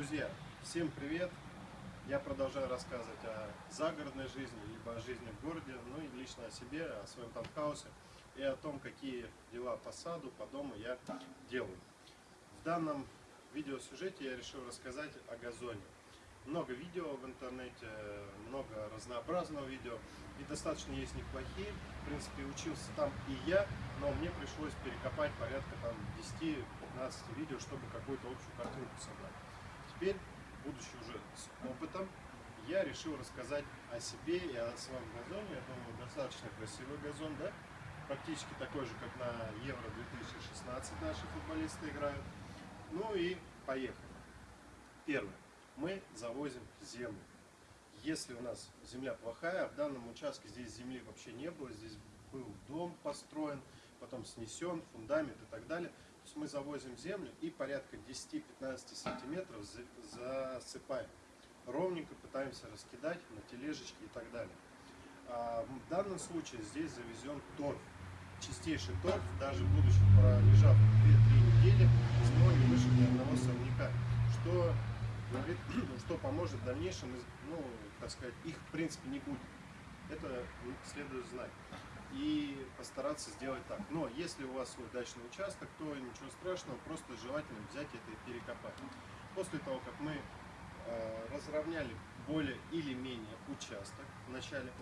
Друзья, всем привет! Я продолжаю рассказывать о загородной жизни, либо о жизни в городе, ну и лично о себе, о своем таунхаусе и о том, какие дела по саду, по дому я делаю. В данном видеосюжете я решил рассказать о газоне. Много видео в интернете, много разнообразного видео, и достаточно есть неплохие. В принципе, учился там и я, но мне пришлось перекопать порядка там 10-15 видео, чтобы какую-то общую картинку собрать. Теперь, будучи уже с опытом, я решил рассказать о себе и о своем газоне. Я думаю, достаточно красивый газон, да? Практически такой же, как на Евро 2016 наши футболисты играют. Ну и поехали. Первое. Мы завозим землю. Если у нас земля плохая, в данном участке здесь земли вообще не было, здесь был дом построен, потом снесен, фундамент и так далее. Мы завозим землю и порядка 10-15 сантиметров засыпаем. Ровненько пытаемся раскидать на тележечки и так далее. А в данном случае здесь завезен торф. Чистейший торф, даже будучи пролежав 2-3 недели, из него не вышел ни одного сорняка. Что что поможет в дальнейшем, ну, так сказать, их в принципе не будет. Это следует знать. И постараться сделать так. Но если у вас свой дачный участок, то ничего страшного, просто желательно взять это и перекопать. После того, как мы э, разровняли более или менее участок вначале,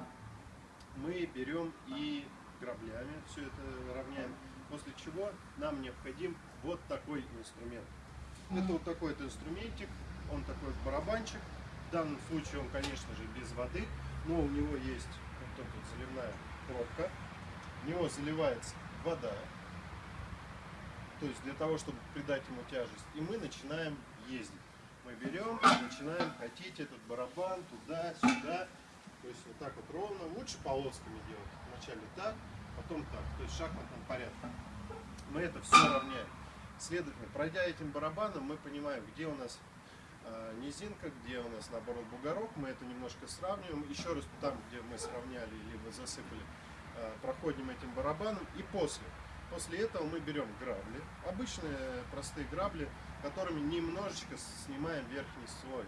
мы берем и граблями все это равняем, после чего нам необходим вот такой инструмент. Это вот такой вот инструментик, он такой барабанчик. В данном случае он, конечно же, без воды, но у него есть вот эта вот заливная пробка. В него заливается вода, то есть для того, чтобы придать ему тяжесть. И мы начинаем ездить. Мы берем, начинаем катить этот барабан туда-сюда. То есть вот так вот ровно. Лучше полосками делать. Вначале так, потом так. То есть в шахматном порядке. Мы это все равняем. Следовательно, пройдя этим барабаном, мы понимаем, где у нас низинка, где у нас наоборот бугорок, мы это немножко сравниваем, еще раз там, где мы сравняли, либо засыпали, а, проходим этим барабаном и после. После этого мы берем грабли, обычные простые грабли, которыми немножечко снимаем верхний слой.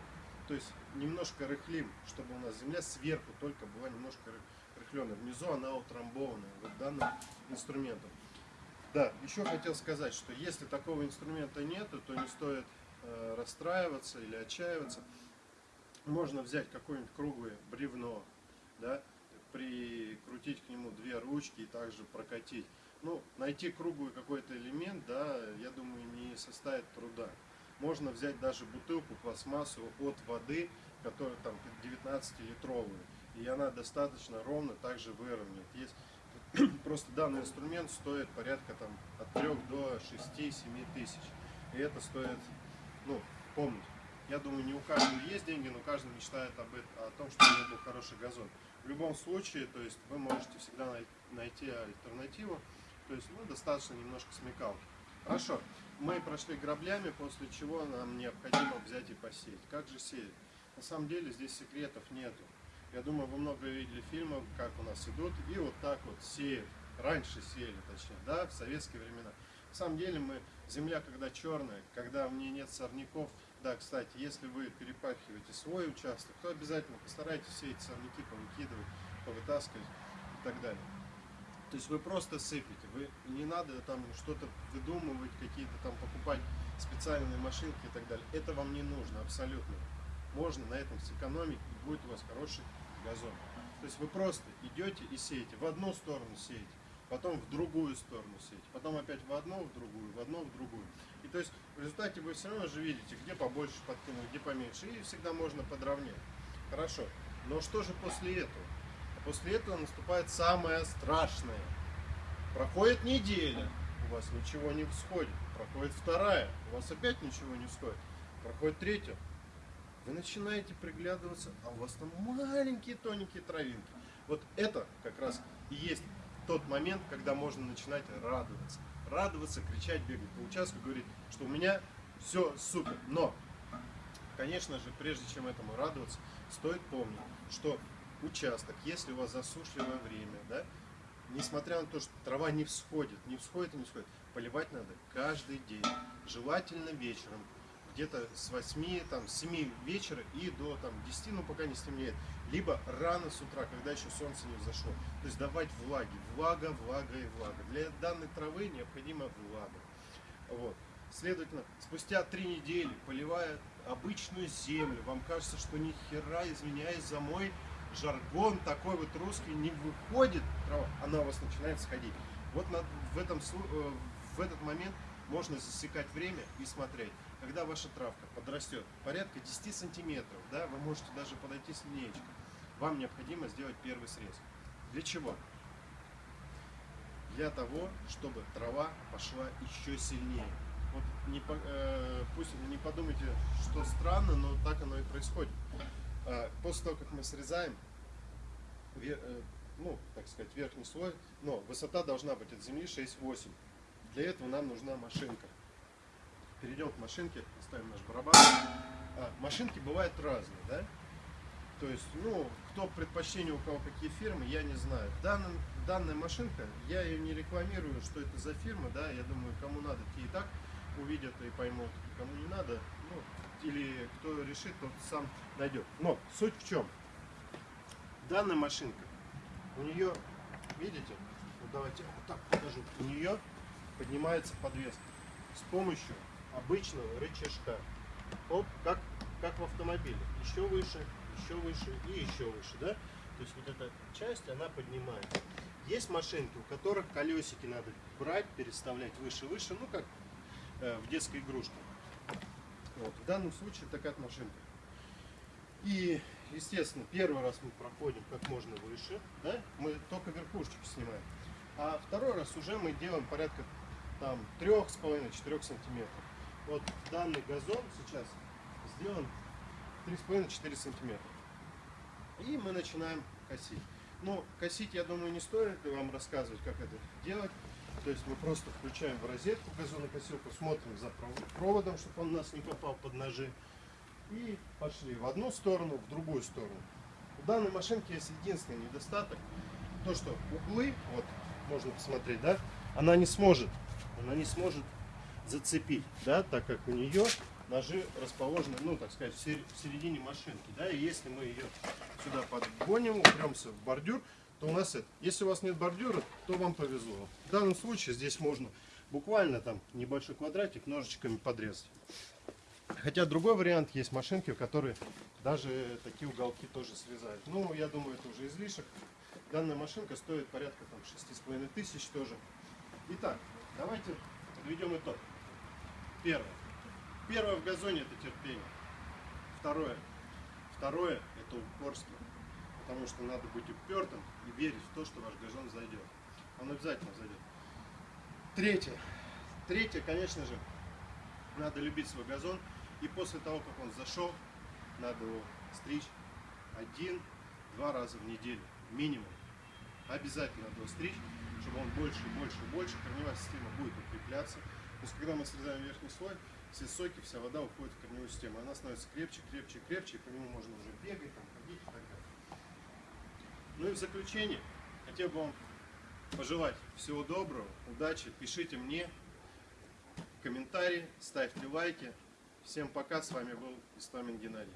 То есть немножко рыхлим, чтобы у нас земля сверху только была немножко рыхленная. Внизу она утрамбованная вот данным инструментом. Да, еще хотел сказать, что если такого инструмента нету, то не стоит Э, расстраиваться или отчаиваться. Можно взять какое-нибудь круглое бревно, да, прикрутить к нему две ручки и также прокатить. Ну, найти круглый какой-то элемент, да, я думаю, не составит труда. Можно взять даже бутылку пластмассу от воды, которая там 19-литровую, и она достаточно ровно также выровняет. Есть просто данный инструмент стоит порядка там от 3 до 6-7 тысяч. И это стоит ну, помнить. Я думаю, не у каждого есть деньги, но каждый мечтает об этом, о том, чтобы у него был хороший газон. В любом случае, то есть вы можете всегда найти альтернативу, то есть ну, достаточно немножко смекалки. Хорошо, мы прошли граблями, после чего нам необходимо взять и посеять. Как же сеять? На самом деле здесь секретов нету. Я думаю, вы много видели фильмов, как у нас идут, и вот так вот сеют. Раньше сеяли, точнее, да, в советские времена. На самом деле мы, земля когда черная, когда в ней нет сорняков, да, кстати, если вы перепахиваете свой участок, то обязательно постарайтесь все эти сорняки повыкидывать, повытаскивать и так далее. То есть вы просто сыпете, вы не надо там что-то выдумывать, какие-то там покупать специальные машинки и так далее. Это вам не нужно абсолютно. Можно на этом сэкономить и будет у вас хороший газон. То есть вы просто идете и сеете, в одну сторону сеете, потом в другую сторону сеть, потом опять в одну, в другую, в одну, в другую. И то есть в результате вы все равно же видите, где побольше подкинуть, где поменьше, и всегда можно подровнять. Хорошо, но что же после этого? После этого наступает самое страшное. Проходит неделя, у вас ничего не всходит. Проходит вторая, у вас опять ничего не всходит. Проходит третья, вы начинаете приглядываться, а у вас там маленькие тоненькие травинки. Вот это как раз и есть тот момент, когда можно начинать радоваться. Радоваться, кричать, бегать по участку, говорить, что у меня все супер. Но, конечно же, прежде чем этому радоваться, стоит помнить, что участок, если у вас засушливое время, да, несмотря на то, что трава не всходит, не всходит и не всходит, поливать надо каждый день. Желательно вечером. Где-то с 8, там, с 7 вечера и до там, 10, ну пока не стемнеет. Либо рано с утра, когда еще солнце не взошло. То есть давать влаги. Влага, влага и влага. Для данной травы необходима влага. Вот. Следовательно, спустя три недели, поливая обычную землю, вам кажется, что ни хера, извиняюсь за мой жаргон, такой вот русский не выходит трава, она у вас начинает сходить. Вот на, в, этом, э, в этот момент можно засекать время и смотреть. Когда ваша травка подрастет порядка 10 сантиметров, да, вы можете даже подойти с линеечкой, вам необходимо сделать первый срез. Для чего? Для того, чтобы трава пошла еще сильнее. Вот не, э, пусть не подумайте, что странно, но так оно и происходит. А, После того, как мы срезаем, э, ну, так сказать, верхний слой, но высота должна быть от земли 6-8. Для этого нам нужна машинка. Перейдем к машинке, ставим наш барабан. А, машинки бывают разные, да? То есть, ну, кто предпочтение, у кого какие фирмы, я не знаю. Данная, данная машинка, я ее не рекламирую, что это за фирма, да, я думаю, кому надо, те и так увидят и поймут, кому не надо, ну, или кто решит, тот сам найдет. Но суть в чем? Данная машинка, у нее, видите, вот давайте вот так покажу, у нее поднимается подвеска с помощью обычного рычажка. Оп, как, как в автомобиле. Еще выше, еще выше и еще выше, да? То есть вот эта часть, она поднимается. Есть машинки, у которых колесики надо брать, переставлять выше-выше, ну как э, в детской игрушке. Вот. В данном случае такая машинка. И, естественно, первый раз мы проходим как можно выше, да? мы только верхушечку снимаем. А второй раз уже мы делаем порядка там 3,5-4 сантиметров. Вот данный газон сейчас сделан 3,5-4 сантиметра. И мы начинаем косить. Ну, косить, я думаю, не стоит вам рассказывать, как это делать. То есть мы просто включаем в розетку газонокосилку, смотрим за пров- проводом, чтобы он нас не попал под ножи. И пошли в одну сторону, в другую сторону. У данной машинки есть единственный недостаток. То, что углы, вот можно посмотреть, да, она не сможет, она не сможет зацепить, да, так как у нее ножи расположены, ну, так сказать, в сер- в середине машинки, да, и если мы ее сюда подгоним, упремся в бордюр, то у нас это. Если у вас нет бордюра, то вам повезло. В данном случае здесь можно буквально там небольшой квадратик ножичками подрезать. Хотя другой вариант есть машинки, которые даже такие уголки тоже срезают. Ну, я думаю, это уже излишек. Данная машинка стоит порядка там 6,5 тысяч тоже. Итак, давайте подведем итог. Первое. Первое в газоне это терпение. Второе. Второе это упорство. Потому что надо быть упертым и верить в то, что ваш газон зайдет. Он обязательно зайдет. Третье. Третье, конечно же, надо любить свой газон. И после того, как он зашел, надо его стричь один-два раза в неделю. Минимум. Обязательно надо его стричь, чтобы он больше, больше, больше. Корневая система будет укрепляться. То есть, когда мы срезаем верхний слой, все соки, вся вода уходит в корневую систему. Она становится крепче, крепче, крепче, и по нему можно уже бегать, там, ходить и так далее. Ну и в заключение, хотел бы вам пожелать всего доброго, удачи, пишите мне комментарии, ставьте лайки. Всем пока, с вами был Истомин Геннадий.